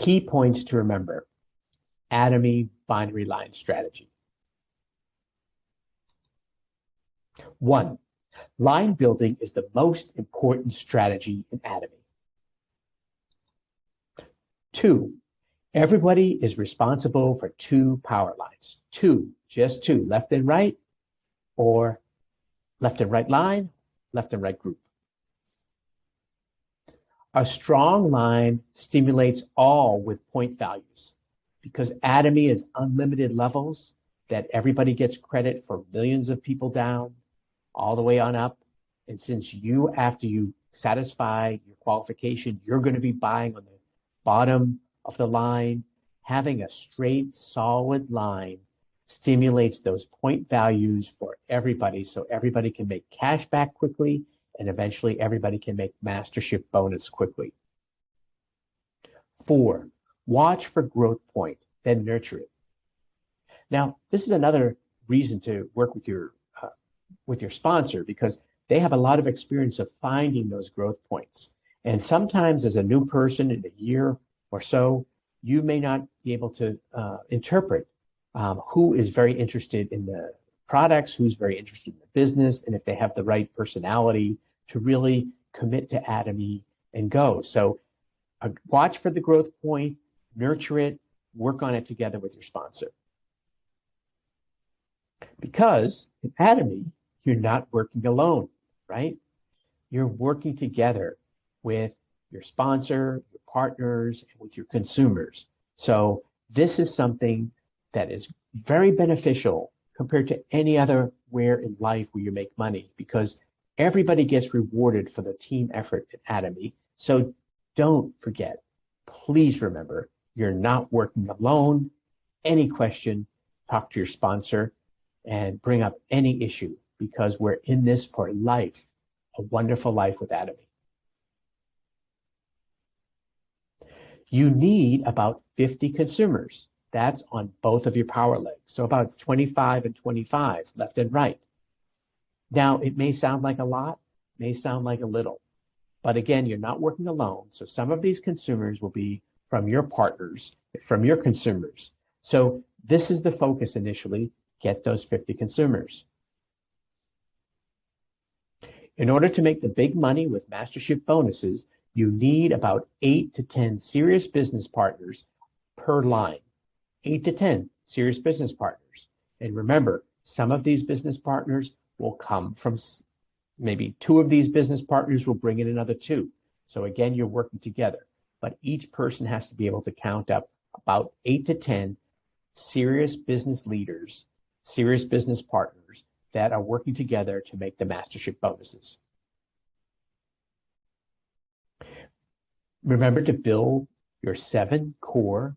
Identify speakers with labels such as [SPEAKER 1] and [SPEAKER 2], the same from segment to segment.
[SPEAKER 1] Key points to remember. Atomy binary line strategy. One, line building is the most important strategy in Atomy. Two, everybody is responsible for two power lines. Two, just two, left and right, or left and right line, left and right group. A strong line stimulates all with point values because Atomy is unlimited levels that everybody gets credit for millions of people down, all the way on up. And since you, after you satisfy your qualification, you're going to be buying on the bottom of the line, having a straight, solid line stimulates those point values for everybody so everybody can make cash back quickly and eventually everybody can make mastership bonus quickly. Four, watch for growth point, then nurture it. Now, this is another reason to work with your uh, with your sponsor because they have a lot of experience of finding those growth points. And sometimes as a new person in a year or so, you may not be able to uh, interpret um, who is very interested in the products, who's very interested in the business, and if they have the right personality to really commit to Atomy and go. So uh, watch for the growth point, nurture it, work on it together with your sponsor. Because in Atomy, you're not working alone, right? You're working together with your sponsor, your partners, and with your consumers. So this is something that is very beneficial compared to any other where in life where you make money because everybody gets rewarded for the team effort at Atomy. So don't forget, please remember, you're not working alone. Any question, talk to your sponsor and bring up any issue because we're in this for life, a wonderful life with Atomy. You need about 50 consumers. That's on both of your power legs. So about 25 and 25, left and right. Now, it may sound like a lot, may sound like a little, but again, you're not working alone. So some of these consumers will be from your partners, from your consumers. So this is the focus initially, get those 50 consumers. In order to make the big money with mastership bonuses, you need about eight to 10 serious business partners per line eight to 10 serious business partners. And remember, some of these business partners will come from maybe two of these business partners will bring in another two. So again, you're working together, but each person has to be able to count up about eight to 10 serious business leaders, serious business partners that are working together to make the mastership bonuses. Remember to build your seven core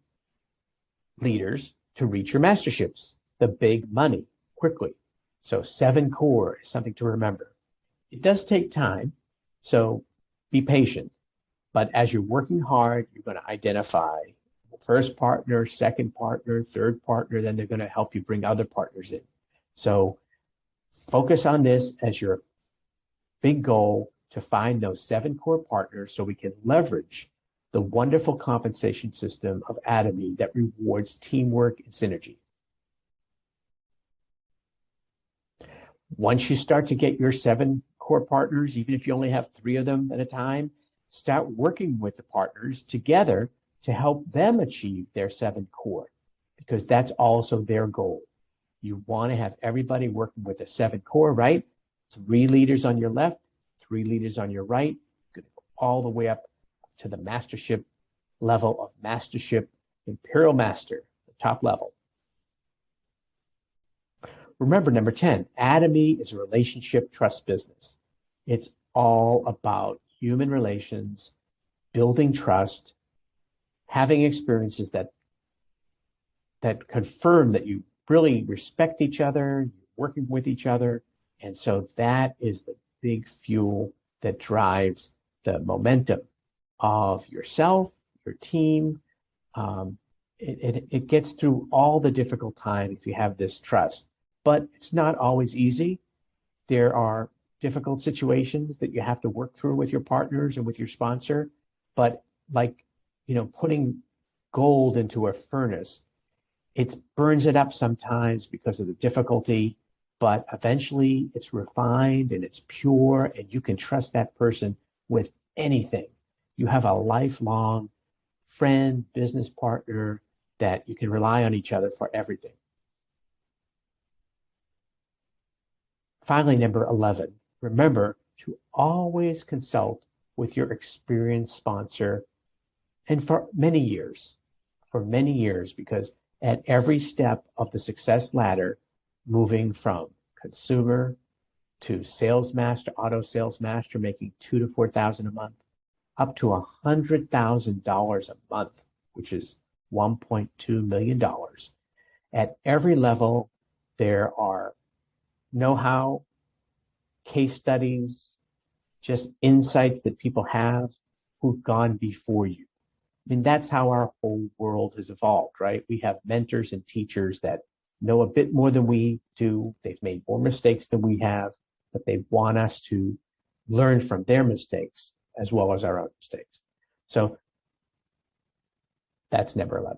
[SPEAKER 1] leaders to reach your masterships, the big money, quickly. So seven core is something to remember. It does take time, so be patient. But as you're working hard, you're going to identify first partner, second partner, third partner, then they're going to help you bring other partners in. So focus on this as your big goal to find those seven core partners so we can leverage the wonderful compensation system of Atomy that rewards teamwork and synergy. Once you start to get your seven core partners, even if you only have three of them at a time, start working with the partners together to help them achieve their seven core, because that's also their goal. You want to have everybody working with a seven core, right? Three leaders on your left, three leaders on your right, all the way up to the mastership level of mastership, imperial master, the top level. Remember, number 10, Atomy is a relationship trust business. It's all about human relations, building trust, having experiences that that confirm that you really respect each other, working with each other. And so that is the big fuel that drives the momentum of yourself, your team. Um, it, it, it gets through all the difficult times if you have this trust, but it's not always easy. There are difficult situations that you have to work through with your partners and with your sponsor. But like, you know, putting gold into a furnace. It burns it up sometimes because of the difficulty, but eventually it's refined and it's pure, and you can trust that person with anything. You have a lifelong friend, business partner that you can rely on each other for everything. Finally, number 11, remember to always consult with your experienced sponsor and for many years, for many years, because at every step of the success ladder, moving from consumer to sales master, auto sales master, making two to four thousand a month, up to a hundred thousand dollars a month, which is 1.2 million dollars. At every level, there are know-how, case studies, just insights that people have who've gone before you. I mean, that's how our whole world has evolved, right? We have mentors and teachers that know a bit more than we do. They've made more mistakes than we have, but they want us to learn from their mistakes as well as our own mistakes. So that's number 11.